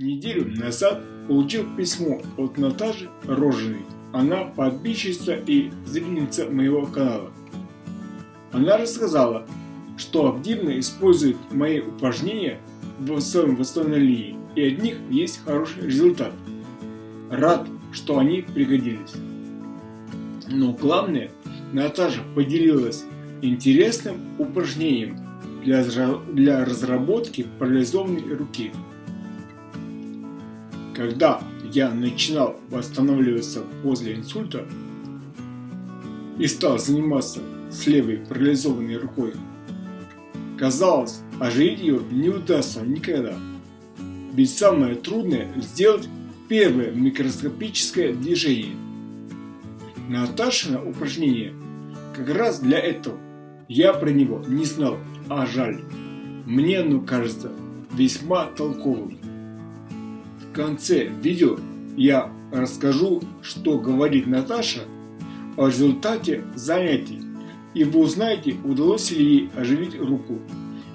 Неделю назад получил письмо от Наташи Рожиной. Она подписчица и зрительница моего канала. Она рассказала, что активно использует мои упражнения в своем восстановлении и от них есть хороший результат. Рад, что они пригодились. Но главное, Наташа поделилась интересным упражнением для, для разработки парализованной руки. Когда я начинал восстанавливаться после инсульта и стал заниматься с левой парализованной рукой, казалось, оживить ее не удастся никогда. Ведь самое трудное сделать первое микроскопическое движение. Наташина упражнение как раз для этого. Я про него не знал, а жаль. Мне оно кажется весьма толковым. В конце видео я расскажу, что говорит Наташа о результате занятий, и вы узнаете, удалось ли ей оживить руку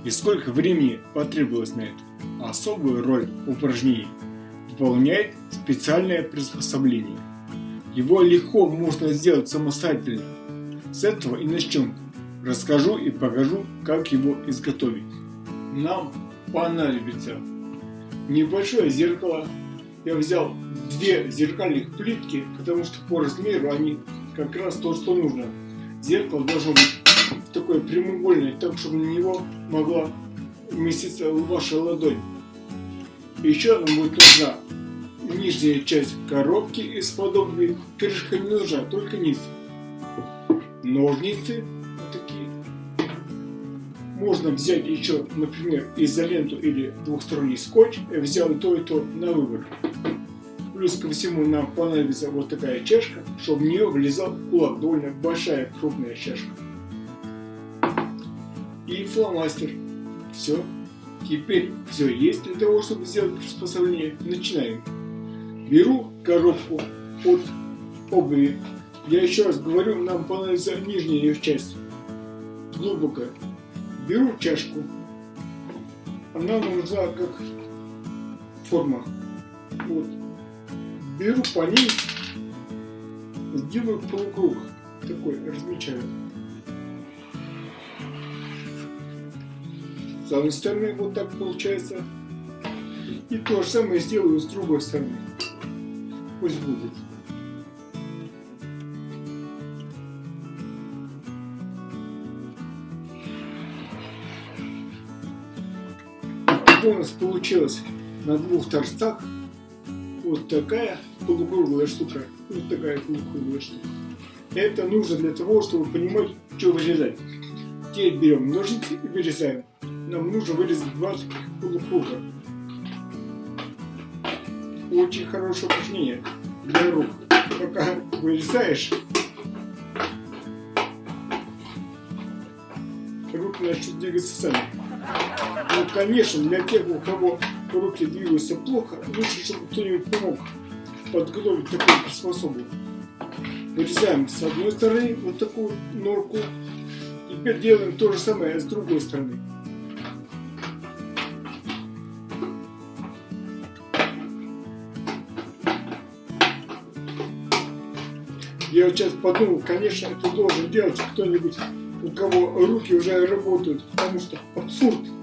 и сколько времени потребовалось на это. Особую роль упражнений выполняет специальное приспособление. Его легко можно сделать самостоятельно. С этого и начнем. Расскажу и покажу, как его изготовить. Нам понадобится небольшое зеркало. Я взял две зеркальных плитки, потому что по размеру они как раз то, что нужно. Зеркало должно быть такое прямоугольное, так чтобы на него могла вместиться ваша ладонь. Еще нам будет нужна нижняя часть коробки из подобной. Крышка не нужна, только низ. Ножницы. Можно взять еще, например, изоленту или двухсторонний скотч. Я взял и то, и то на выбор. Плюс ко всему нам понадобится вот такая чашка, чтобы в нее влезал кулак. Довольно большая, крупная чашка. И фломастер. Все. Теперь все есть для того, чтобы сделать приспособление. Начинаем. Беру коробку от обуви. Я еще раз говорю, нам понадобится нижняя ее часть. Глубокая. Беру чашку. Она нужна как форма. Вот. Беру по ней, сделаю полукруг. Такой, размечаю. С одной стороны вот так получается. И то же самое сделаю с другой стороны. Пусть будет. У нас получилось на двух торцах вот такая полукруглая штука, вот такая полукруглая штука. Это нужно для того, чтобы понимать, что вырезать. Теперь берем ножницы и вырезаем. Нам нужно вырезать два полукруга. Очень хорошее упражнение для рук. Пока вырезаешь, руки начнут двигаться сами. Ну, конечно, для тех, у кого руки двигаются плохо, лучше, чтобы кто-нибудь помог подготовить такую приспособу. Вырезаем с одной стороны вот такую норку. Теперь делаем то же самое с другой стороны. Я вот сейчас подумал, конечно, это должен делать кто-нибудь, у кого руки уже работают, потому что абсурд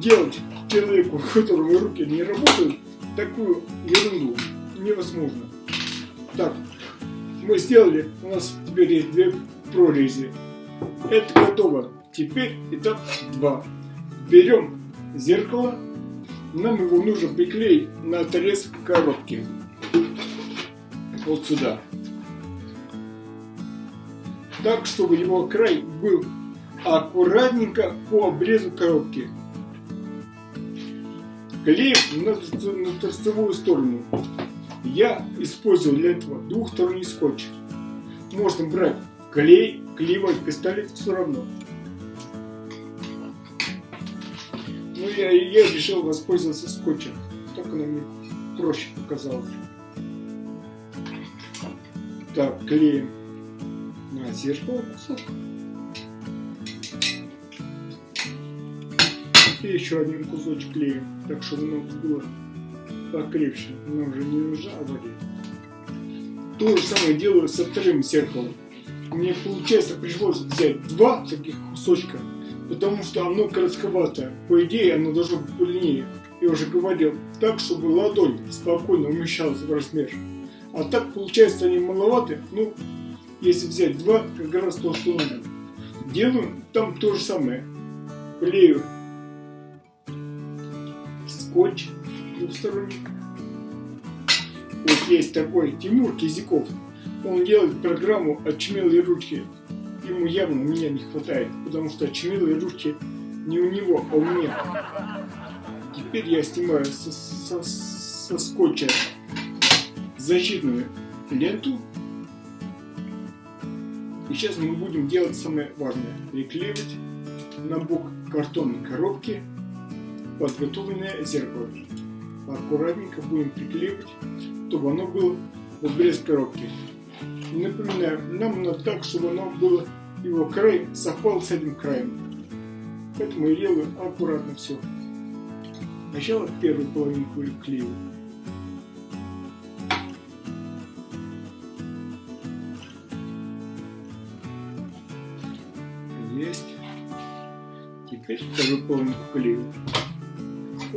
делать человеку, у которого руки не работают, такую ерунду невозможно. Так, мы сделали, у нас теперь есть две прорези. Это готово. Теперь этап 2. Берем зеркало, нам его нужно приклеить на отрез коробки. Вот сюда так, чтобы его край был аккуратненько по обрезу коробки. Клеим на, на торцевую сторону. Я использовал для этого двухсторонний скотч. Можно брать клей, клеивать пистолет, все равно. Но я, я решил воспользоваться скотчем. Так оно мне проще показалось. Так, клеим на зеркало кусок. И еще один кусочек клеим, так чтобы оно было покрепче, нам же не нужна авария. То же самое делаю со вторым зеркалом. Мне получается пришлось взять два таких кусочка, потому что оно коротковатое. По идее оно должно быть длиннее. Я уже говорил, так, чтобы ладонь спокойно умещалась в размер. А так получается они маловаты, ну, если взять два, как раз то, что надо. Делаю там то же самое. Клею скотч двухсторонний. Вот есть такой Тимур Кизяков. Он делает программу «Очумелые ручки». Ему явно меня не хватает, потому что очумелые ручки не у него, а у меня. Теперь я снимаю со, со, со скотча защитную ленту. И сейчас мы будем делать самое важное. Приклеивать на бок картонной коробки подготовленное зеркало. Аккуратненько будем приклеивать, чтобы оно было в блеск коробки. Напоминаю, нам надо так, чтобы оно было, его край совпал с этим краем. Поэтому я делаю аккуратно все. Сначала первую половинку клею. Есть. Теперь вторую половинку клею.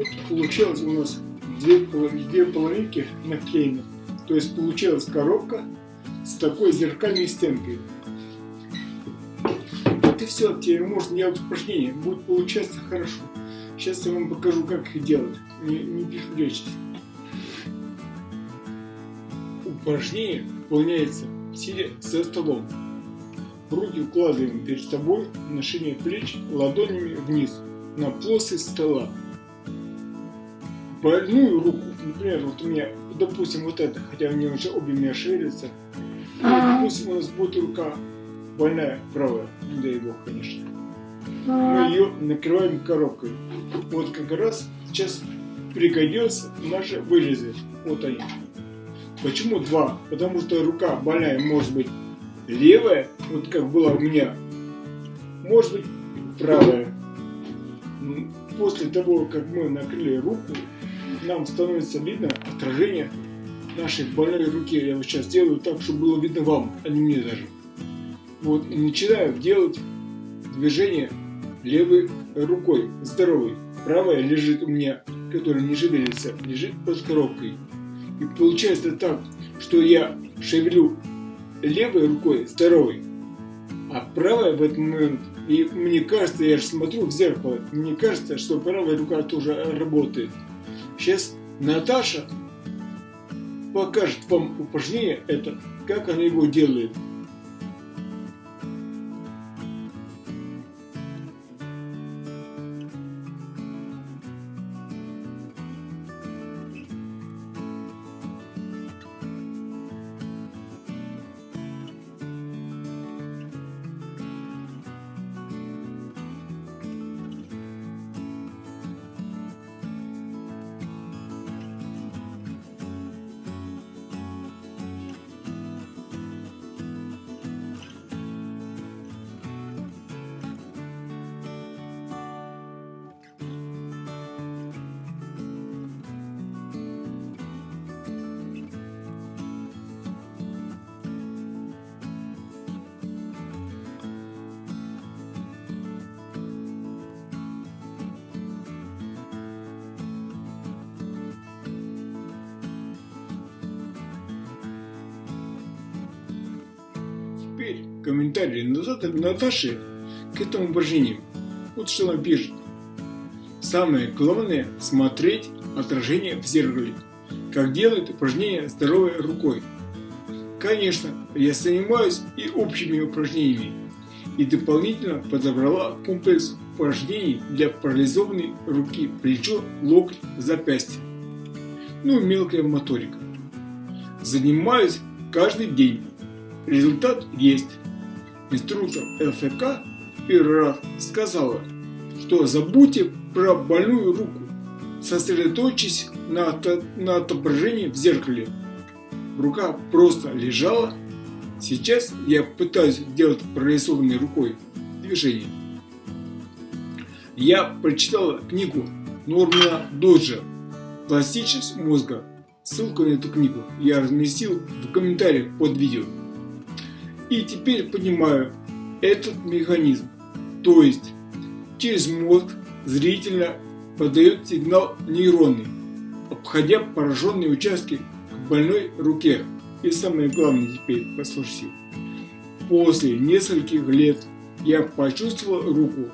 Вот получилось у нас две, две половинки наклеены. То есть получилась коробка с такой зеркальной стенкой. Вот и все, теперь можно делать упражнения, будет получаться хорошо. Сейчас я вам покажу, как их делать. Не, не беспечьтесь. Упражнение выполняется сидя за столом. Руки укладываем перед собой на шире плеч ладонями вниз на плоскость стола. Больную руку, например, вот у меня, допустим, вот это, хотя они уже обе меня шевелятся, допустим, у нас будет рука больная правая, не дай бог, конечно. Мы ее накрываем коробкой. Вот как раз сейчас пригодился наши вырезы. Вот они. Почему два? Потому что рука больная может быть левая, вот как была у меня, может быть правая. После того, как мы накрыли руку, нам становится видно отражение нашей больной руки. Я вот сейчас делаю так, чтобы было видно вам, а не мне даже. Вот, и начинаю делать движение левой рукой, здоровой. Правая лежит у меня, которая не шевелится, лежит под коробкой. И получается так, что я шевелю левой рукой, здоровой, а правая в этот момент, и мне кажется, я же смотрю в зеркало, мне кажется, что правая рука тоже работает. Сейчас Наташа покажет вам упражнение это, как она его делает. Теперь комментарии Наташи к этому упражнению. Вот что она пишет. Самое главное смотреть отражение в зеркале, как делают упражнения здоровой рукой. Конечно, я занимаюсь и общими упражнениями, и дополнительно подобрала комплекс упражнений для парализованной руки, плечо, локоть, запястье. Ну и мелкая моторика. Занимаюсь каждый день Результат есть. Инструктор ЛФК первый раз сказала, что забудьте про больную руку, сосредоточьтесь на, на отображении в зеркале. Рука просто лежала. Сейчас я пытаюсь делать прорисованной рукой движение. Я прочитала книгу Нормана Доджа Пластичность мозга. Ссылку на эту книгу я разместил в комментариях под видео. И теперь понимаю этот механизм. То есть через мозг зрительно подает сигнал нейронный, обходя пораженные участки к больной руке. И самое главное теперь, послушайте. После нескольких лет я почувствовал руку.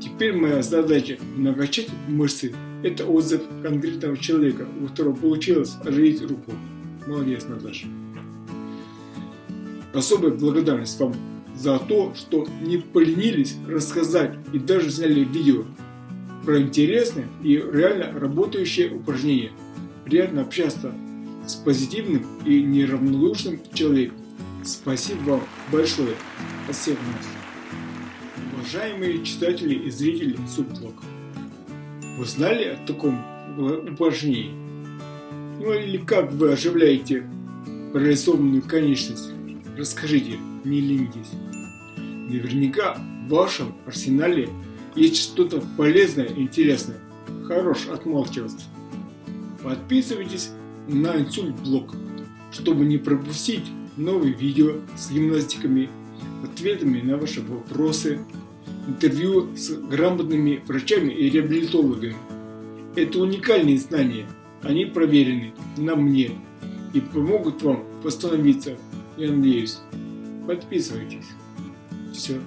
Теперь моя задача накачать мышцы это отзыв конкретного человека, у которого получилось оживить руку. Молодец, Наташа. Особая благодарность вам за то, что не поленились рассказать и даже сняли видео про интересные и реально работающие упражнения. Приятно общаться с позитивным и неравнодушным человеком. Спасибо вам большое от всех нас. Уважаемые читатели и зрители Субблог. Вы знали о таком упражнении? Ну или как вы оживляете прорисованную конечность? Расскажите, не ленитесь. Наверняка в вашем арсенале есть что-то полезное и интересное. Хорош отмалчиваться. Подписывайтесь на инсульт блог, чтобы не пропустить новые видео с гимнастиками, ответами на ваши вопросы, интервью с грамотными врачами и реабилитологами. Это уникальные знания, они проверены на мне и помогут вам восстановиться, я надеюсь. Подписывайтесь. Все.